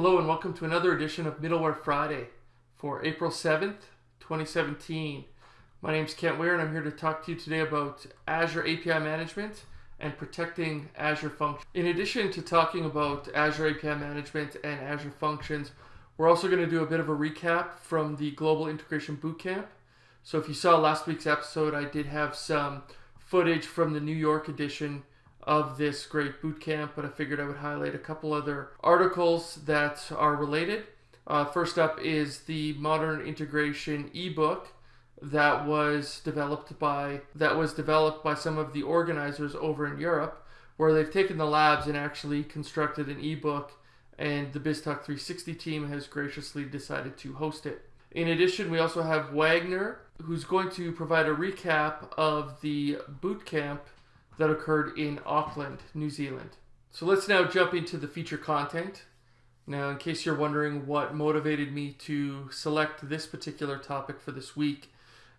Hello and welcome to another edition of Middleware Friday for April 7th, 2017. My name is Kent Weare and I'm here to talk to you today about Azure API Management and protecting Azure Functions. In addition to talking about Azure API Management and Azure Functions, we're also going to do a bit of a recap from the Global Integration Bootcamp. So if you saw last week's episode, I did have some footage from the New York edition of this great bootcamp, but I figured I would highlight a couple other articles that are related. Uh, first up is the Modern Integration ebook that was developed by that was developed by some of the organizers over in Europe, where they've taken the labs and actually constructed an ebook, and the BizTalk 360 team has graciously decided to host it. In addition, we also have Wagner, who's going to provide a recap of the bootcamp that occurred in Auckland, New Zealand. So let's now jump into the feature content. Now, in case you're wondering what motivated me to select this particular topic for this week,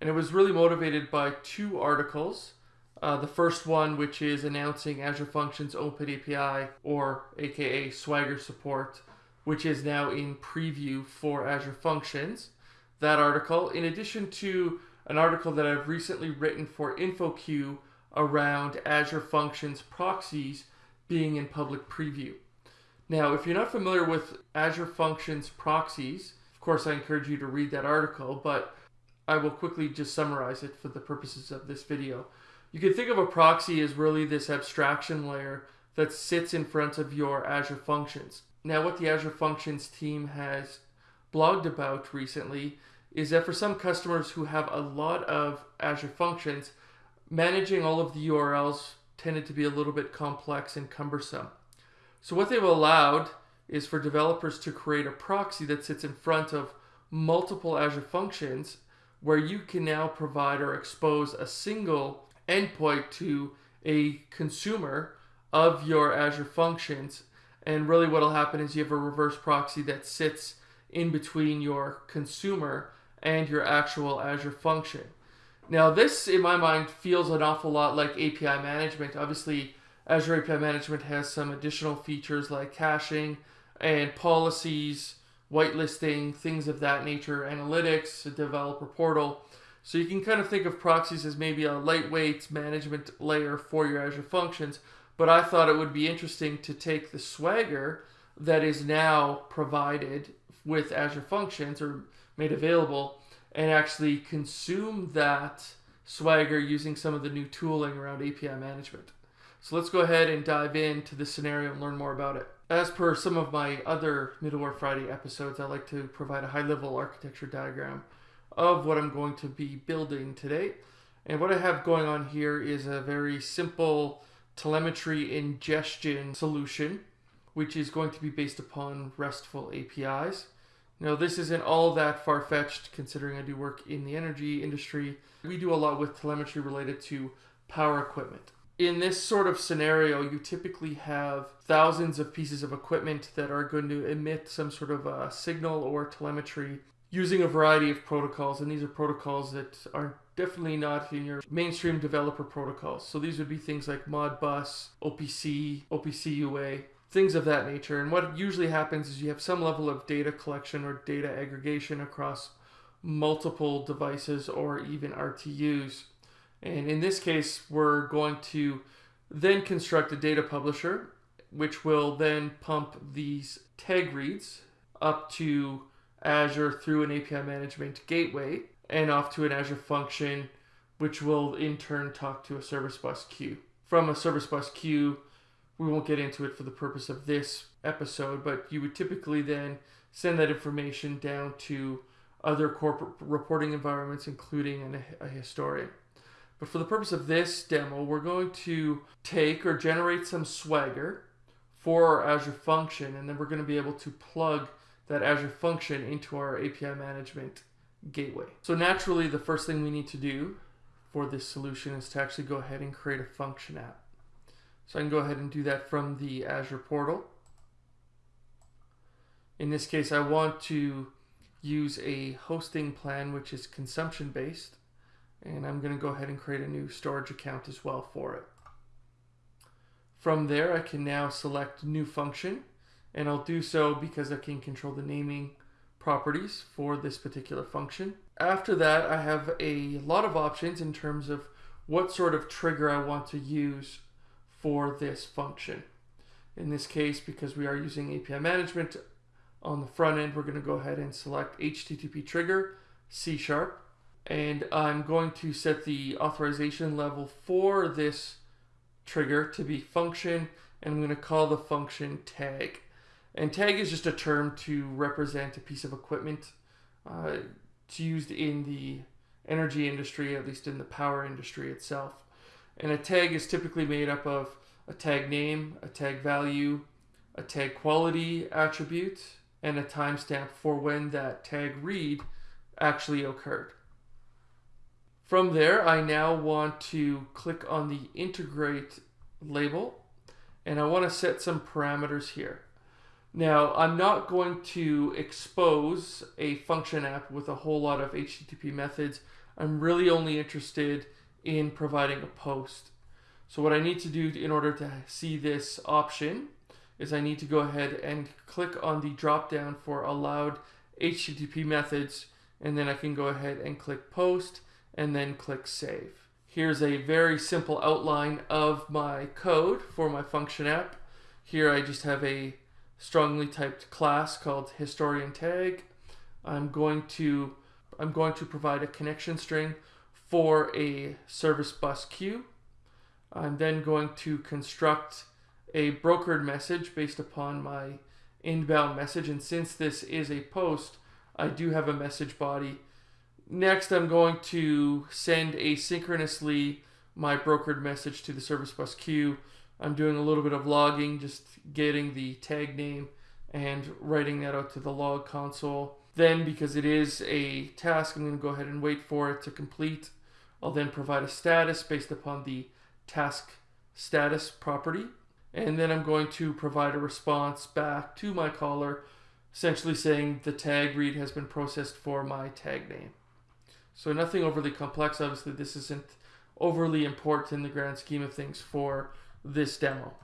and it was really motivated by two articles. Uh, the first one, which is announcing Azure Functions Open API, or aka Swagger support, which is now in preview for Azure Functions. That article, in addition to an article that I've recently written for InfoQ around Azure Functions proxies being in public preview. Now, if you're not familiar with Azure Functions proxies, of course, I encourage you to read that article, but I will quickly just summarize it for the purposes of this video. You can think of a proxy as really this abstraction layer that sits in front of your Azure Functions. Now, what the Azure Functions team has blogged about recently is that for some customers who have a lot of Azure Functions, managing all of the URLs tended to be a little bit complex and cumbersome. So what they've allowed is for developers to create a proxy that sits in front of multiple Azure functions where you can now provide or expose a single endpoint to a consumer of your Azure functions. And really what will happen is you have a reverse proxy that sits in between your consumer and your actual Azure function. Now, this, in my mind, feels an awful lot like API management. Obviously, Azure API Management has some additional features like caching and policies, whitelisting, things of that nature, analytics, a developer portal. So you can kind of think of proxies as maybe a lightweight management layer for your Azure functions. But I thought it would be interesting to take the Swagger that is now provided with Azure Functions or made available and actually consume that Swagger using some of the new tooling around API management. So let's go ahead and dive into the scenario and learn more about it. As per some of my other Middleware Friday episodes, I like to provide a high level architecture diagram of what I'm going to be building today. And what I have going on here is a very simple telemetry ingestion solution, which is going to be based upon RESTful APIs. Now, this isn't all that far fetched considering I do work in the energy industry. We do a lot with telemetry related to power equipment. In this sort of scenario, you typically have thousands of pieces of equipment that are going to emit some sort of a signal or telemetry using a variety of protocols. And these are protocols that are definitely not in your mainstream developer protocols. So these would be things like Modbus, OPC, OPC UA, things of that nature. And what usually happens is you have some level of data collection or data aggregation across multiple devices or even RTUs. And in this case, we're going to then construct a data publisher, which will then pump these tag reads up to Azure through an API management gateway and off to an Azure function, which will in turn talk to a service bus queue. From a service bus queue, we won't get into it for the purpose of this episode, but you would typically then send that information down to other corporate reporting environments, including an, a historian. But for the purpose of this demo, we're going to take or generate some Swagger for our Azure function, and then we're going to be able to plug that Azure function into our API management gateway. So naturally, the first thing we need to do for this solution is to actually go ahead and create a function app. So I can go ahead and do that from the Azure portal. In this case, I want to use a hosting plan which is consumption based and I'm going to go ahead and create a new storage account as well for it. From there I can now select new function and I'll do so because I can control the naming properties for this particular function. After that, I have a lot of options in terms of what sort of trigger I want to use for this function. In this case, because we are using API management on the front end, we're going to go ahead and select HTTP trigger, C sharp, and I'm going to set the authorization level for this trigger to be function, and I'm going to call the function tag. And tag is just a term to represent a piece of equipment. Uh, it's used in the energy industry, at least in the power industry itself. And a tag is typically made up of a tag name, a tag value, a tag quality attribute, and a timestamp for when that tag read actually occurred. From there, I now want to click on the integrate label and I want to set some parameters here. Now, I'm not going to expose a function app with a whole lot of HTTP methods. I'm really only interested in providing a post. So what I need to do in order to see this option is I need to go ahead and click on the drop down for allowed HTTP methods and then I can go ahead and click post and then click save. Here's a very simple outline of my code for my function app. Here I just have a strongly typed class called historian tag. I'm going to I'm going to provide a connection string for a service bus queue. I'm then going to construct a brokered message based upon my inbound message and since this is a post I do have a message body Next, I'm going to send asynchronously my brokered message to the service bus queue. I'm doing a little bit of logging, just getting the tag name and writing that out to the log console. Then, because it is a task, I'm going to go ahead and wait for it to complete. I'll then provide a status based upon the task status property. And then I'm going to provide a response back to my caller, essentially saying the tag read has been processed for my tag name. So nothing overly complex. Obviously, this isn't overly important in the grand scheme of things for this demo.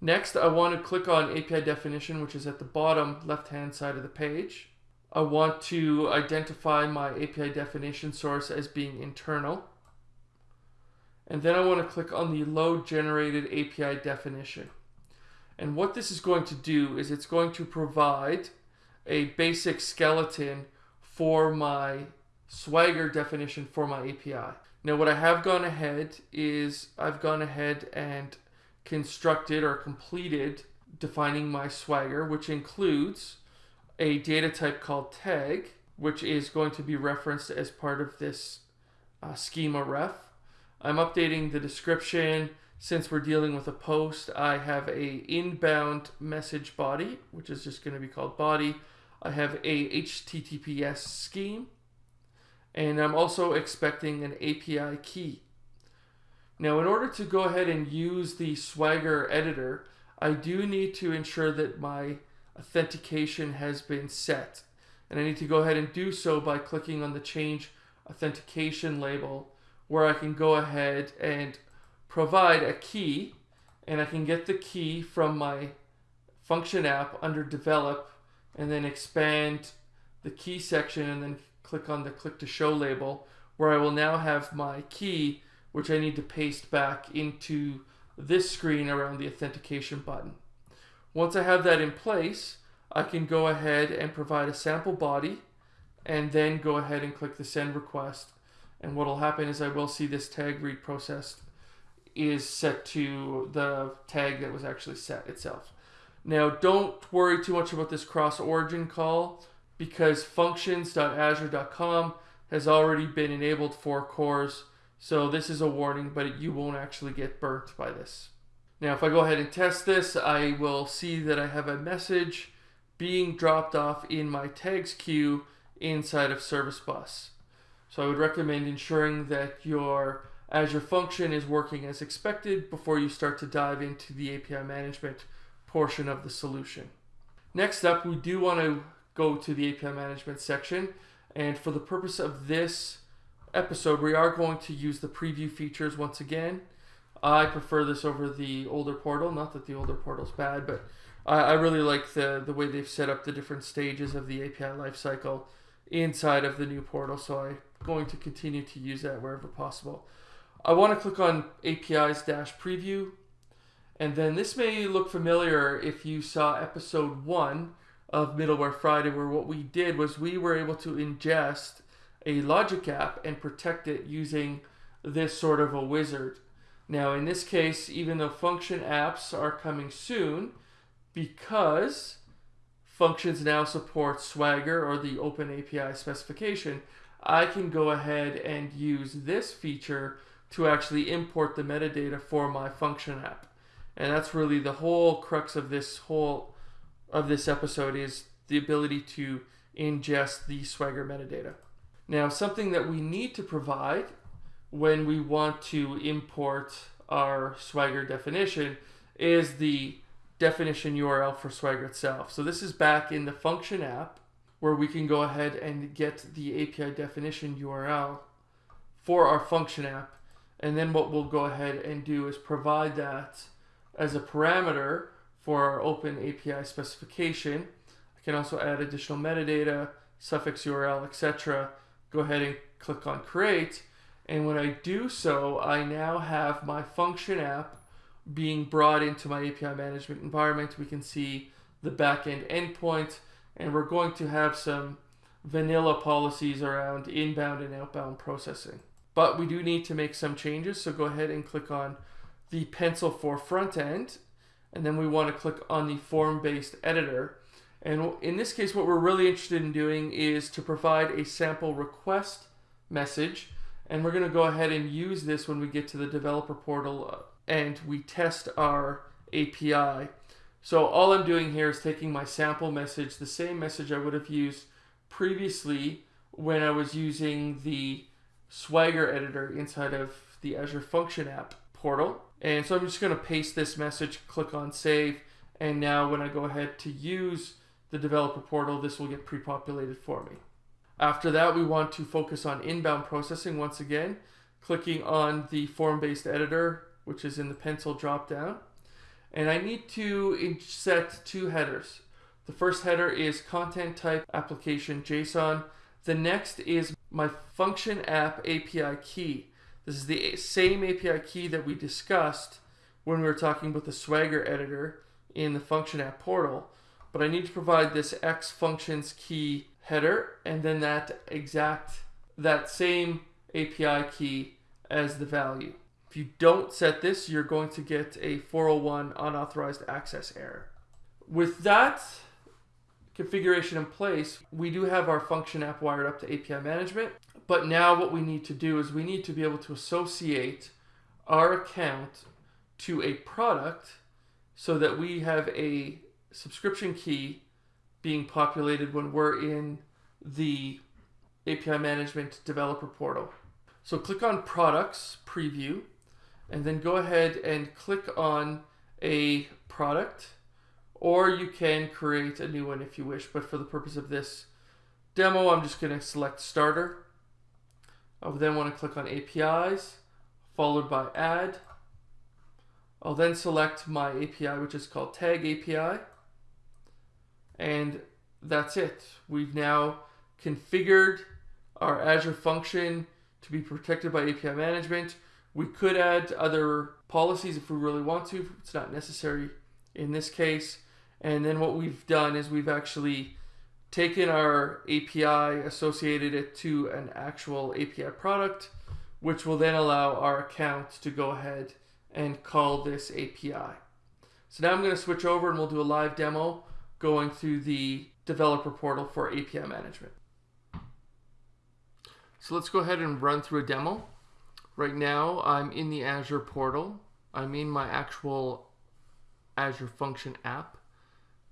Next, I want to click on API definition, which is at the bottom left-hand side of the page. I want to identify my API definition source as being internal. And then I want to click on the load generated API definition. And what this is going to do is it's going to provide a basic skeleton for my Swagger definition for my API. Now what I have gone ahead is I've gone ahead and constructed or completed defining my Swagger, which includes a data type called tag, which is going to be referenced as part of this uh, schema ref. I'm updating the description. Since we're dealing with a post, I have a inbound message body, which is just going to be called body. I have a HTTPS scheme, and I'm also expecting an API key. Now, in order to go ahead and use the Swagger editor, I do need to ensure that my authentication has been set. And I need to go ahead and do so by clicking on the change authentication label where I can go ahead and provide a key and I can get the key from my function app under develop and then expand the key section and then click on the click to show label where I will now have my key which I need to paste back into this screen around the authentication button. Once I have that in place, I can go ahead and provide a sample body and then go ahead and click the send request. And what will happen is I will see this tag read processed is set to the tag that was actually set itself. Now, don't worry too much about this cross origin call because functions.azure.com has already been enabled for CORS. So this is a warning, but you won't actually get burnt by this. Now, if I go ahead and test this, I will see that I have a message being dropped off in my tags queue inside of Service Bus. So I would recommend ensuring that your Azure function is working as expected before you start to dive into the API management portion of the solution. Next up, we do want to go to the API management section. And for the purpose of this episode, we are going to use the preview features once again. I prefer this over the older portal. Not that the older portal is bad, but I, I really like the, the way they've set up the different stages of the API lifecycle inside of the new portal. So I'm going to continue to use that wherever possible. I want to click on APIs dash preview. And then this may look familiar if you saw episode one of Middleware Friday, where what we did was we were able to ingest a logic app and protect it using this sort of a wizard. Now, in this case, even though function apps are coming soon, because functions now support Swagger or the Open API specification, I can go ahead and use this feature to actually import the metadata for my function app. And that's really the whole crux of this whole of this episode is the ability to ingest the Swagger metadata. Now, something that we need to provide when we want to import our Swagger definition is the definition URL for Swagger itself. So this is back in the function app where we can go ahead and get the API definition URL for our function app. And then what we'll go ahead and do is provide that as a parameter for our open API specification. I can also add additional metadata, suffix URL, etc. Go ahead and click on create. And when I do so, I now have my function app being brought into my API management environment. We can see the backend endpoint, and we're going to have some vanilla policies around inbound and outbound processing. But we do need to make some changes, so go ahead and click on the pencil for front end, and then we want to click on the form-based editor. And in this case, what we're really interested in doing is to provide a sample request message, and we're going to go ahead and use this when we get to the developer portal uh, and we test our API. So all I'm doing here is taking my sample message, the same message I would have used previously when I was using the Swagger editor inside of the Azure Function app portal. And so I'm just going to paste this message, click on save, and now when I go ahead to use the developer portal, this will get pre-populated for me. After that, we want to focus on inbound processing once again, clicking on the form-based editor which is in the pencil drop down. And I need to set two headers. The first header is content type application JSON. The next is my function app API key. This is the same API key that we discussed when we were talking about the Swagger editor in the function app portal. But I need to provide this X functions key header and then that exact, that same API key as the value. If you don't set this, you're going to get a 401 unauthorized access error. With that configuration in place, we do have our function app wired up to API management. But now what we need to do is we need to be able to associate our account to a product so that we have a subscription key being populated when we're in the API management developer portal. So click on products preview and then go ahead and click on a product or you can create a new one if you wish but for the purpose of this demo I'm just going to select starter. I'll then want to click on APIs followed by add. I'll then select my API which is called tag API and that's it we've now configured our Azure function to be protected by API management we could add other policies if we really want to. It's not necessary in this case. And then what we've done is we've actually taken our API, associated it to an actual API product, which will then allow our account to go ahead and call this API. So now I'm going to switch over and we'll do a live demo going through the developer portal for API management. So let's go ahead and run through a demo. Right now, I'm in the Azure portal. I'm in my actual Azure Function app.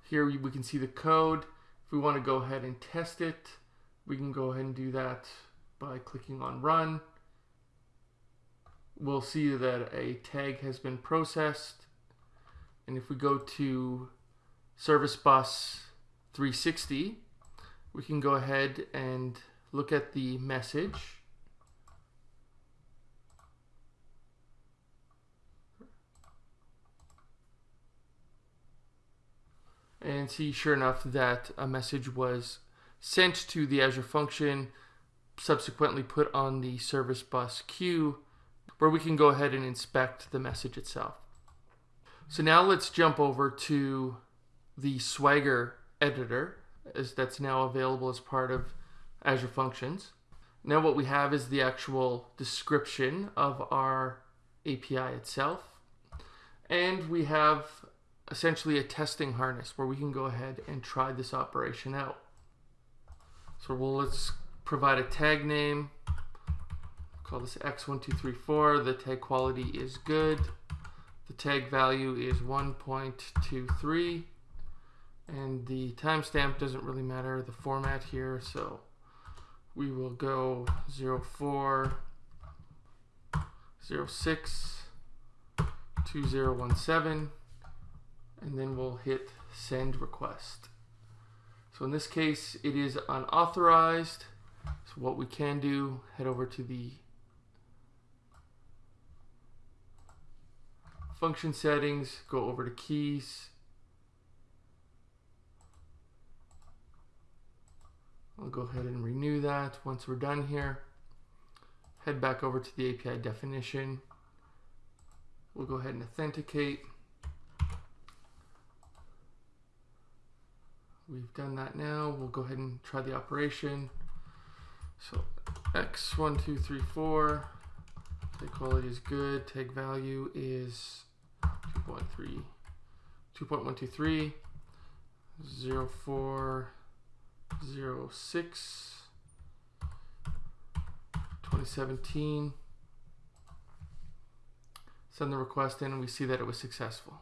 Here we can see the code. If we want to go ahead and test it, we can go ahead and do that by clicking on Run. We'll see that a tag has been processed. And if we go to Service Bus 360, we can go ahead and look at the message and see sure enough that a message was sent to the Azure function, subsequently put on the service bus queue, where we can go ahead and inspect the message itself. So now let's jump over to the Swagger editor, as that's now available as part of Azure Functions. Now what we have is the actual description of our API itself. And we have essentially a testing harness where we can go ahead and try this operation out. So we'll let's provide a tag name. Call this x1234. The tag quality is good. The tag value is 1.23 and the timestamp doesn't really matter the format here so we will go 04 06 2017 and then we'll hit send request. So in this case it is unauthorized. So what we can do, head over to the function settings, go over to keys. I'll go ahead and renew that once we're done here. Head back over to the API definition. We'll go ahead and authenticate. We've done that now. We'll go ahead and try the operation. So x1234, tag quality is good, tag value is 2.3, 2.123, 0406, 2017. Send the request in and we see that it was successful.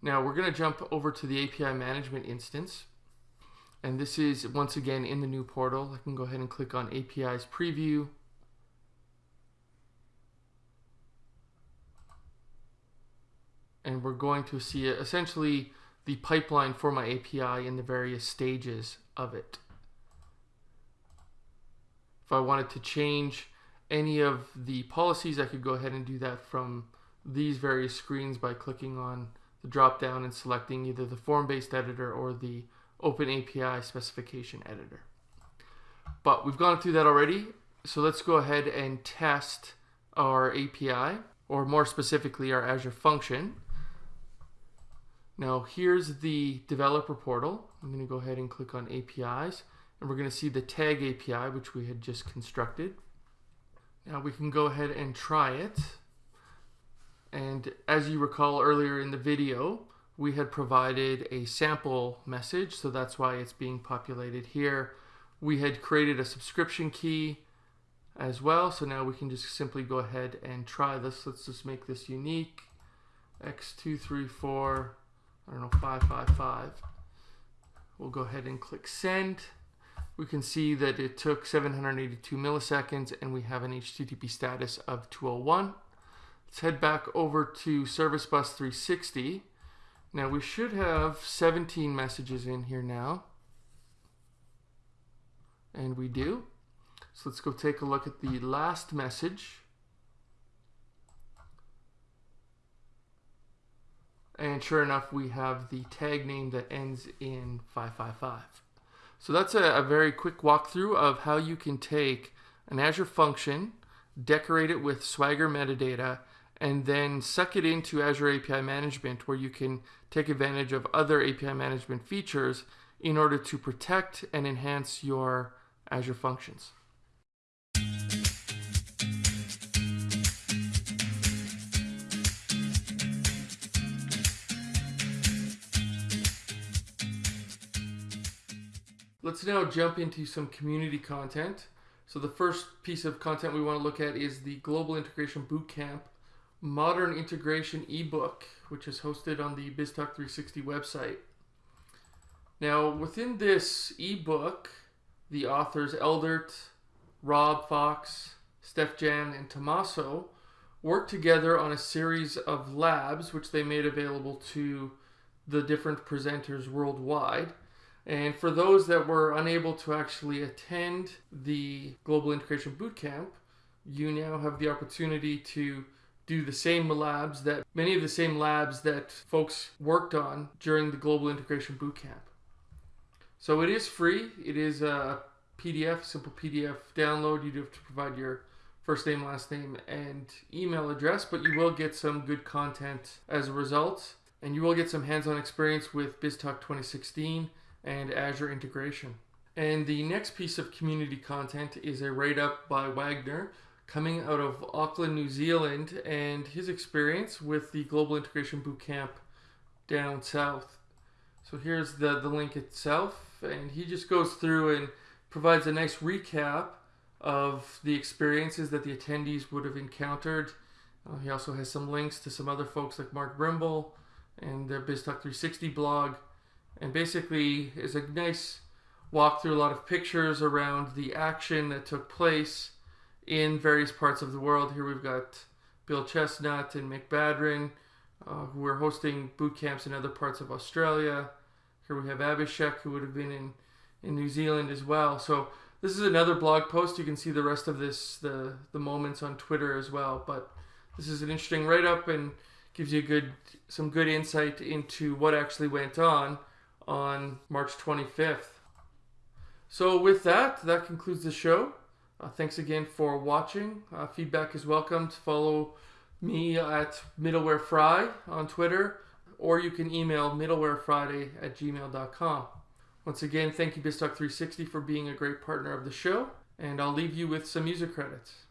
Now we're going to jump over to the API management instance. And this is once again in the new portal. I can go ahead and click on API's preview. And we're going to see it essentially the pipeline for my API in the various stages of it. If I wanted to change any of the policies, I could go ahead and do that from these various screens by clicking on the drop down and selecting either the form-based editor or the Open API specification editor. But we've gone through that already, so let's go ahead and test our API, or more specifically our Azure function. Now here's the developer portal. I'm going to go ahead and click on APIs, and we're going to see the tag API, which we had just constructed. Now we can go ahead and try it. And as you recall earlier in the video, we had provided a sample message, so that's why it's being populated here. We had created a subscription key as well, so now we can just simply go ahead and try this. Let's just make this unique. X234, I don't know, 555. We'll go ahead and click send. We can see that it took 782 milliseconds and we have an HTTP status of 201. Let's head back over to Service Bus 360. Now we should have 17 messages in here now. And we do. So let's go take a look at the last message. And sure enough, we have the tag name that ends in 555. So that's a, a very quick walkthrough of how you can take an Azure function, decorate it with Swagger metadata, and then suck it into Azure API Management where you can take advantage of other API management features in order to protect and enhance your Azure functions. Let's now jump into some community content. So the first piece of content we want to look at is the Global Integration Bootcamp Modern Integration ebook, which is hosted on the BizTalk 360 website. Now, within this ebook, the authors Eldert, Rob Fox, Steef-Jan, and Tommaso worked together on a series of labs which they made available to the different presenters worldwide. And for those that were unable to actually attend the Global Integration Bootcamp, you now have the opportunity to do the same labs that many of the same labs that folks worked on during the Global Integration Bootcamp. So it is free. It is a PDF, simple PDF download. You do have to provide your first name, last name, and email address, but you will get some good content as a result. And you will get some hands on experience with BizTalk 2016 and Azure integration. And the next piece of community content is a write up by Wagner coming out of Auckland, New Zealand, and his experience with the Global Integration Bootcamp down south. So here's the, the link itself, and he just goes through and provides a nice recap of the experiences that the attendees would have encountered. Uh, he also has some links to some other folks like Mark Brimble and their BizTalk 360 blog, and basically is a nice walk through a lot of pictures around the action that took place in various parts of the world. Here we've got Bill Chestnut and Mick Badran, uh, who are hosting boot camps in other parts of Australia. Here we have Abhishek, who would have been in, in New Zealand as well. So this is another blog post. You can see the rest of this, the, the moments on Twitter as well. But this is an interesting write-up and gives you good some good insight into what actually went on on March 25th. So with that, that concludes the show. Uh, thanks again for watching. Uh, feedback is welcomed. Follow me at Middleware Fry on Twitter or you can email middlewarefriday at gmail.com. Once again, thank you BizTalk 360 for being a great partner of the show, and I'll leave you with some music credits.